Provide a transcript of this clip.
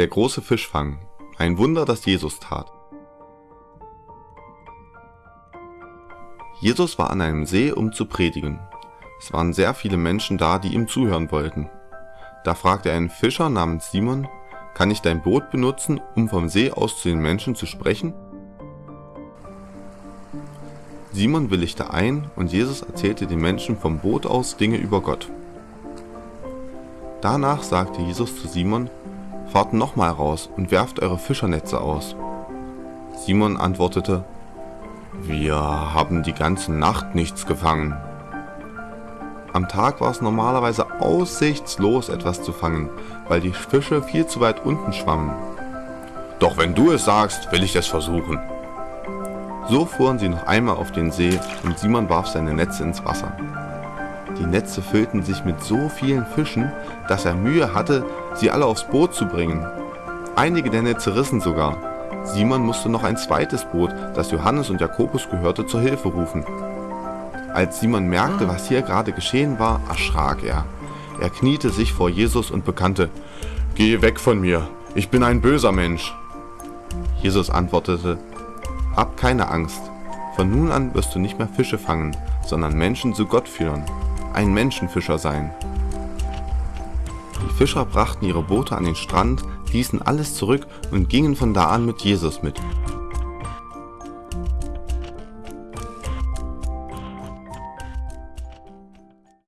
Der große Fischfang. Ein Wunder, das Jesus tat. Jesus war an einem See, um zu predigen. Es waren sehr viele Menschen da, die ihm zuhören wollten. Da fragte er einen Fischer namens Simon, kann ich dein Boot benutzen, um vom See aus zu den Menschen zu sprechen? Simon willigte ein und Jesus erzählte den Menschen vom Boot aus Dinge über Gott. Danach sagte Jesus zu Simon, Fahrt nochmal raus und werft eure Fischernetze aus. Simon antwortete, Wir haben die ganze Nacht nichts gefangen. Am Tag war es normalerweise aussichtslos etwas zu fangen, weil die Fische viel zu weit unten schwammen. Doch wenn du es sagst, will ich es versuchen. So fuhren sie noch einmal auf den See und Simon warf seine Netze ins Wasser. Die Netze füllten sich mit so vielen Fischen, dass er Mühe hatte, sie alle aufs Boot zu bringen. Einige der Netze rissen sogar. Simon musste noch ein zweites Boot, das Johannes und Jakobus gehörte, zur Hilfe rufen. Als Simon merkte, was hier gerade geschehen war, erschrak er. Er kniete sich vor Jesus und bekannte, Geh weg von mir, ich bin ein böser Mensch. Jesus antwortete, Hab keine Angst, von nun an wirst du nicht mehr Fische fangen, sondern Menschen zu Gott führen ein Menschenfischer sein. Die Fischer brachten ihre Boote an den Strand, ließen alles zurück und gingen von da an mit Jesus mit.